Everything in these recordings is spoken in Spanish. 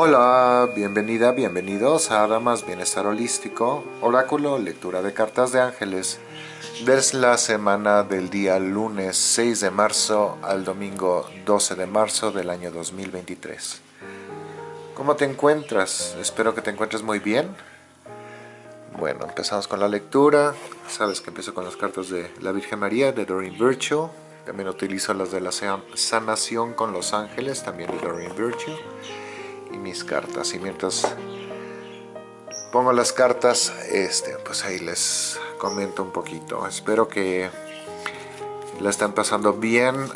Hola, bienvenida, bienvenidos a Damas Bienestar Holístico, Oráculo, lectura de cartas de ángeles, desde la semana del día lunes 6 de marzo al domingo 12 de marzo del año 2023. ¿Cómo te encuentras? Espero que te encuentres muy bien. Bueno, empezamos con la lectura. Sabes que empiezo con las cartas de la Virgen María, de Doreen Virtue. También utilizo las de la sanación con los ángeles, también de Doreen Virtue mis cartas. Y mientras pongo las cartas, este, pues ahí les comento un poquito. Espero que la están pasando bien.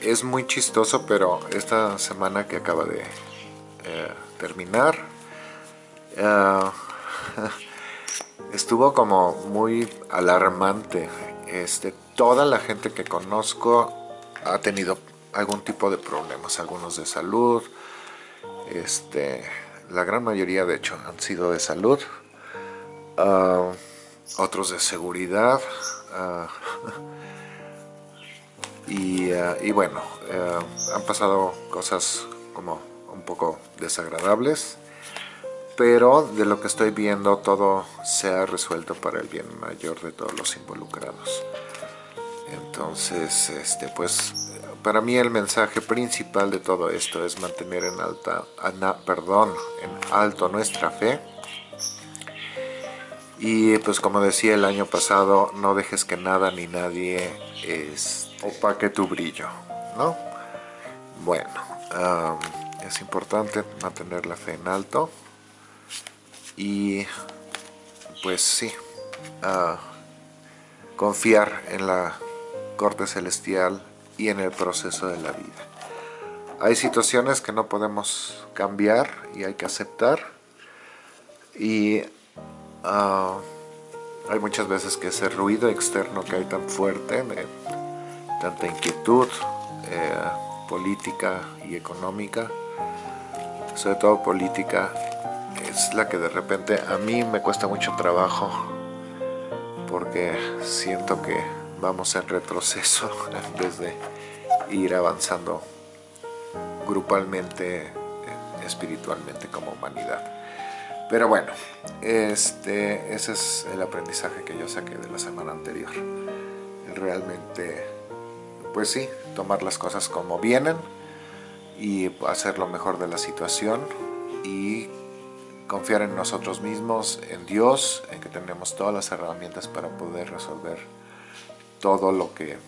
Es muy chistoso, pero esta semana que acaba de eh, terminar, eh, estuvo como muy alarmante. Este, toda la gente que conozco ha tenido algún tipo de problemas, algunos de salud, este, la gran mayoría de hecho han sido de salud, ah, otros de seguridad, ah, y, ah, y, bueno, han pasado cosas como un poco desagradables, pero de lo que estoy viendo todo se ha resuelto para el bien mayor de todos los involucrados. Entonces, este, pues para mí el mensaje principal de todo esto es mantener en, alta, perdón, en alto nuestra fe. Y pues como decía el año pasado, no dejes que nada ni nadie es, opaque tu brillo, ¿no? Bueno, es importante mantener la fe en alto. Y pues sí, uh, confiar en la corte celestial y en el proceso de la vida. Hay situaciones que no podemos cambiar y hay que aceptar y ah, hay muchas veces que ese ruido externo que hay tan fuerte, tanta inquietud eh, política y económica, sobre todo política, es la que de repente a mí me cuesta mucho trabajo porque siento que vamos en retroceso en ir avanzando grupalmente, eh, espiritualmente como humanidad. Pero bueno, este, ese es el aprendizaje que yo saqué de la semana anterior. Realmente, pues sí, tomar las cosas como vienen y hacer lo mejor de la situación y confiar en nosotros mismos, en Dios, en que tenemos todas las herramientas para poder resolver todo lo que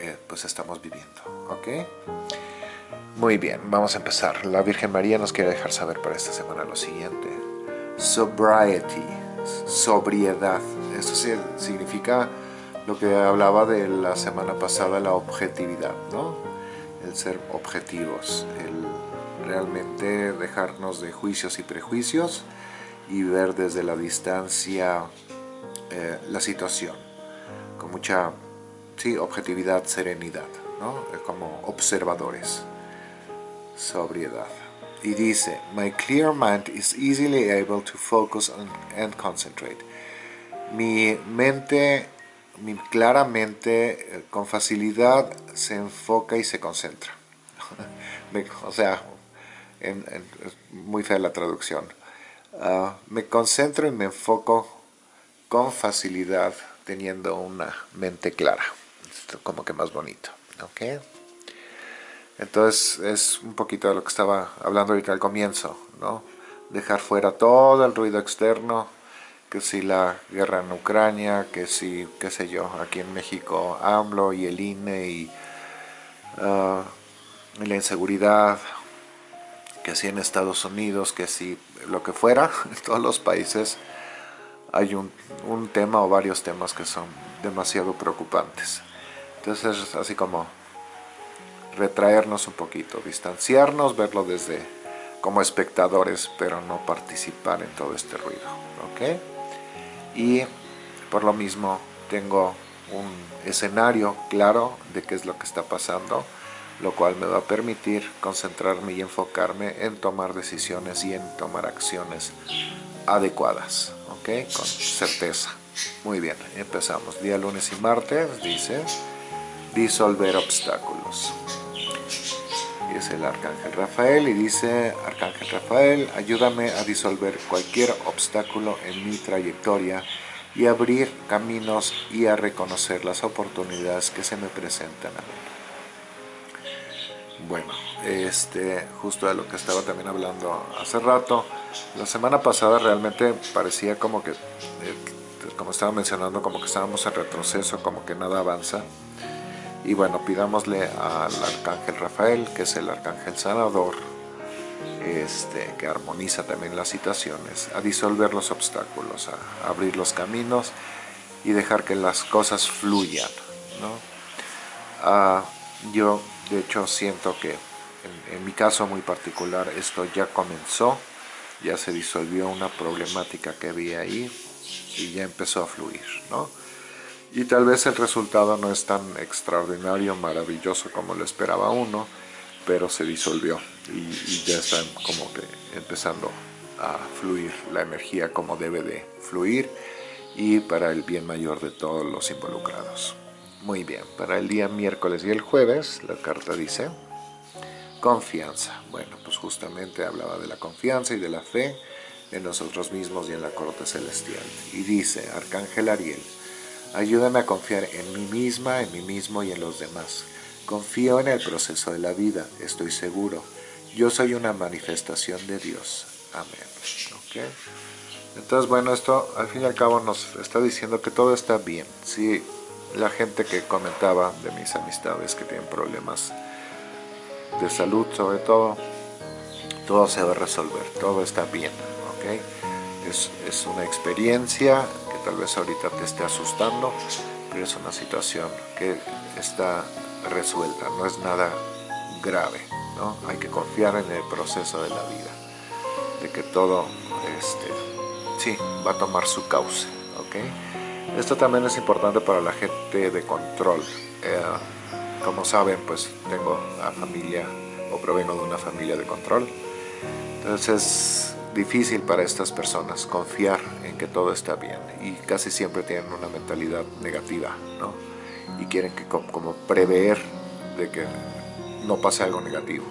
eh, pues estamos viviendo. ¿Ok? Muy bien, vamos a empezar. La Virgen María nos quiere dejar saber para esta semana lo siguiente. Sobriety, sobriedad. Eso significa lo que hablaba de la semana pasada, la objetividad, ¿no? El ser objetivos, el realmente dejarnos de juicios y prejuicios y ver desde la distancia eh, la situación con mucha objetividad, serenidad, ¿no? como observadores, sobriedad. Y dice, My clear mind is easily able to focus and concentrate. Mi mente, mi claramente, eh, con facilidad, se enfoca y se concentra. o sea, muy fea la traducción. Ah, me concentro y me enfoco con facilidad teniendo una mente clara. Como que más bonito. ¿ok? Entonces es un poquito de lo que estaba hablando ahorita al comienzo, ¿no? Dejar fuera todo el ruido externo, que si la guerra en Ucrania, que si, qué sé yo, aquí en México AMLO y el INE y, ah, y la inseguridad, que si en Estados Unidos, que si lo que fuera, en todos los países hay un, tema o varios temas que son demasiado preocupantes. Entonces es así como retraernos un poquito, distanciarnos, verlo desde como espectadores, pero no participar en todo este ruido. ¿ok? Y por lo mismo tengo un escenario claro de qué es lo que está pasando, lo cual me va a permitir concentrarme y enfocarme en tomar decisiones y en tomar acciones adecuadas con certeza. Muy bien, empezamos. Día lunes y martes, dice, disolver obstáculos. y es el Arcángel Rafael y dice, Arcángel Rafael, ayúdame a disolver cualquier obstáculo en mi trayectoria y abrir caminos y a reconocer las oportunidades que se me presentan a mí. Bueno, este, justo de lo que estaba también hablando hace rato, la semana pasada realmente parecía como que, eh, como estaba mencionando, como que estábamos en retroceso, como que nada avanza. Y bueno, pidámosle al Arcángel Rafael, que es el Arcángel Sanador, este, que armoniza también las situaciones, a disolver los obstáculos, a abrir los caminos y dejar que las cosas fluyan. ¿no? Ah, yo de hecho siento que en, en, mi caso muy particular esto ya comenzó, ya se disolvió una problemática que había ahí y ya empezó a fluir. ¿no? Y tal vez el resultado no es tan extraordinario, maravilloso como lo esperaba uno, pero se disolvió y, ya están como empezando a fluir la energía como debe de fluir y para el bien mayor de todos los involucrados. Muy bien, para el día miércoles y el jueves la carta dice confianza. Bueno, pues justamente hablaba de la confianza y de la fe en nosotros mismos y en la corte celestial. Y dice, Arcángel Ariel, ayúdame a confiar en mí misma, en mí mismo y en los demás Confío en el proceso de la vida, estoy seguro. Yo soy una manifestación de Dios. Amén. Entonces, bueno, esto al fin y al cabo nos está diciendo que todo está bien. Si la gente que comentaba de mis amistades que tienen problemas de salud, sobre todo, todo se va a resolver, todo está bien. Es, es una experiencia tal vez ahorita te esté asustando, pero es una situación que está resuelta, no es nada grave, ¿no? Hay que confiar en el proceso de la vida, de que todo, este, sí, va a tomar su cauce, ¿ok? Esto también es importante para la gente de control. Eh, como saben, pues tengo una familia, o provengo de una familia de control, entonces es difícil para estas personas confiar en que todo está bien y casi siempre tienen una mentalidad negativa, ¿no? y quieren que como prever de que no pase algo negativo.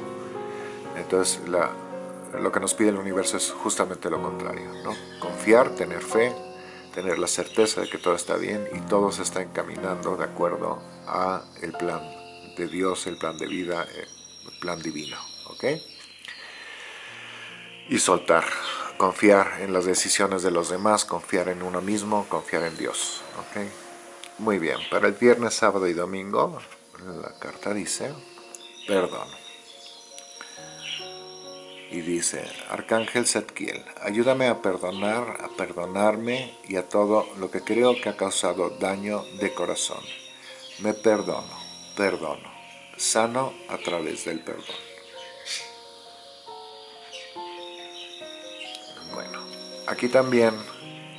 Entonces lo que nos pide el universo es justamente lo contrario, ¿no? confiar, tener fe, tener la certeza de que todo está bien y todo se está encaminando de acuerdo a el plan de Dios, el plan de vida, el plan divino. ¿ok? Y soltar, confiar en las decisiones de los demás, confiar en uno mismo, confiar en Dios. ¿ok? Muy bien, para el viernes, sábado y domingo, la carta dice, perdón. Y dice, Arcángel Setkiel, ayúdame a perdonar, a perdonarme y a todo lo que creo que ha causado daño de corazón. Me perdono, perdono, sano a través del perdón. Aquí también...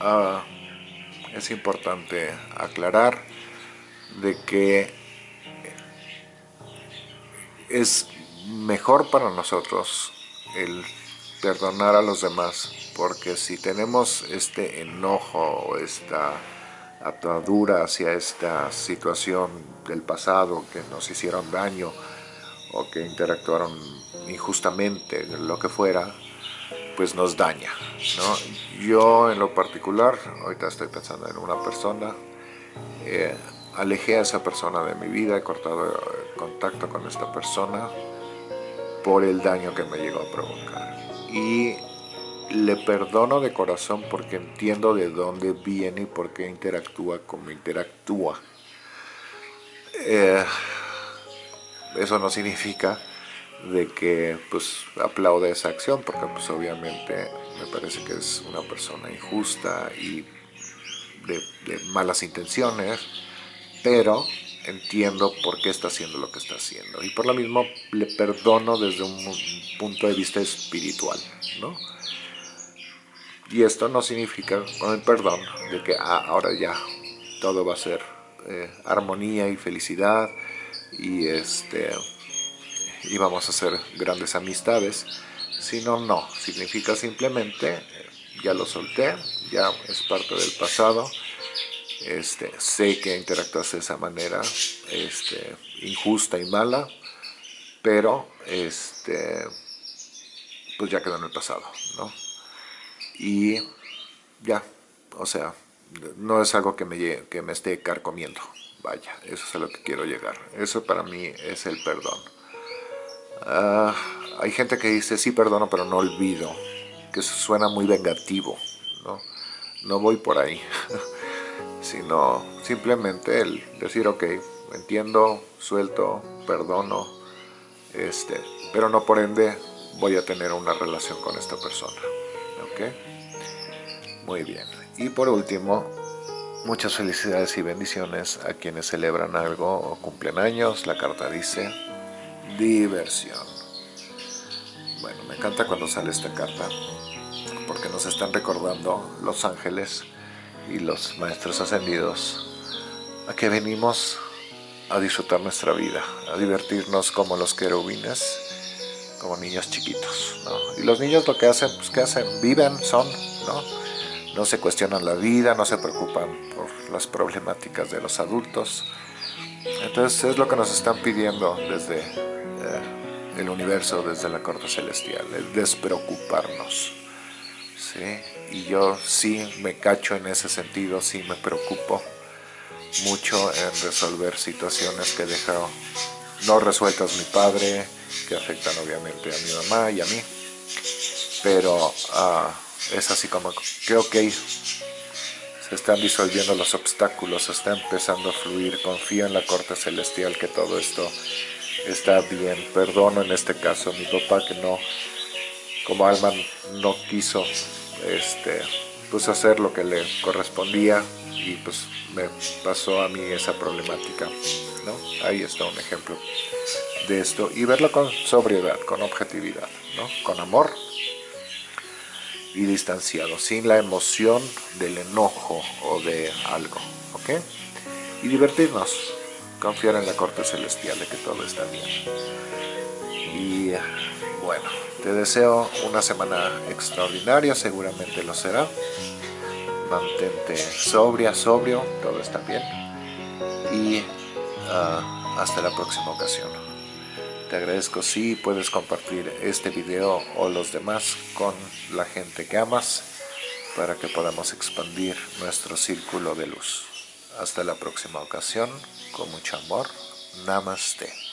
Uh, es importante aclarar de que es mejor para nosotros el perdonar a los demás, porque si tenemos este enojo o esta atadura hacia esta situación del pasado que nos hicieron daño o que interactuaron injustamente, lo que fuera, pues nos daña. ¿no? Yo en lo particular, ahorita estoy pensando en una persona, eh, alejé a esa persona de mi vida, he cortado el contacto con esta persona por el daño que me llegó a provocar. Y le perdono de corazón porque entiendo de dónde viene y por qué interactúa como interactúa. Eh, eso no significa de que pues aplaude esa acción porque pues obviamente me parece que es una persona injusta y de, malas intenciones pero entiendo por qué está haciendo lo que está haciendo y por lo mismo le perdono desde un punto de vista espiritual ¿no? y esto no significa con el perdón de que ah, ahora ya todo va a ser eh, armonía y felicidad y este y vamos a hacer grandes amistades, sino no, significa simplemente, ya lo solté, ya es parte del pasado, este, sé que interactuaste de esa manera este, injusta y mala, pero este pues ya quedó en el pasado, ¿no? Y ya, o sea, no es algo que me, que me esté carcomiendo, vaya, eso es a lo que quiero llegar. Eso para mí es el perdón. Ah, hay gente que dice, sí perdono, pero no olvido, que eso suena muy vengativo, ¿no? No voy por ahí, sino simplemente el decir, ok, entiendo, suelto, perdono, este, pero no por ende voy a tener una relación con esta persona. ¿Ok? Muy bien. Y por último, muchas felicidades y bendiciones a quienes celebran algo o cumplen años. La carta dice diversión. Bueno, me encanta cuando sale esta carta porque nos están recordando los ángeles y los maestros ascendidos a que venimos a disfrutar nuestra vida, a divertirnos como los querubines como niños chiquitos. Y los niños lo que hacen, pues ¿qué hacen? Viven, son, ¿no? No se cuestionan la vida, no se preocupan por las problemáticas de los adultos. Entonces es lo que nos están pidiendo desde eh, el universo, desde la corte celestial, el despreocuparnos. ¿sí? Y yo sí me cacho en ese sentido, sí me preocupo mucho en resolver situaciones que dejó no resueltas mi padre, que afectan obviamente a mi mamá y a mí. Pero ah, es así como que ok, están disolviendo los obstáculos, está empezando a fluir, confío en la corte celestial que todo esto está bien. Perdono en este caso a mi papá que no, como alma no quiso este, pues hacer lo que le correspondía y pues me pasó a mí esa problemática. ¿no? Ahí está un ejemplo de esto y verlo con sobriedad, con objetividad, ¿no? con amor y distanciado, sin la emoción del enojo o de algo, ¿ok? Y divertirnos, confiar en la corte celestial de que todo está bien. Y bueno, te deseo una semana extraordinaria, seguramente lo será. Mantente sobria, sobrio, todo está bien. Y ah, hasta la próxima ocasión. Te agradezco si puedes compartir este video o los demás con la gente que amas para que podamos expandir nuestro círculo de luz. Hasta la próxima ocasión, con mucho amor. Namaste.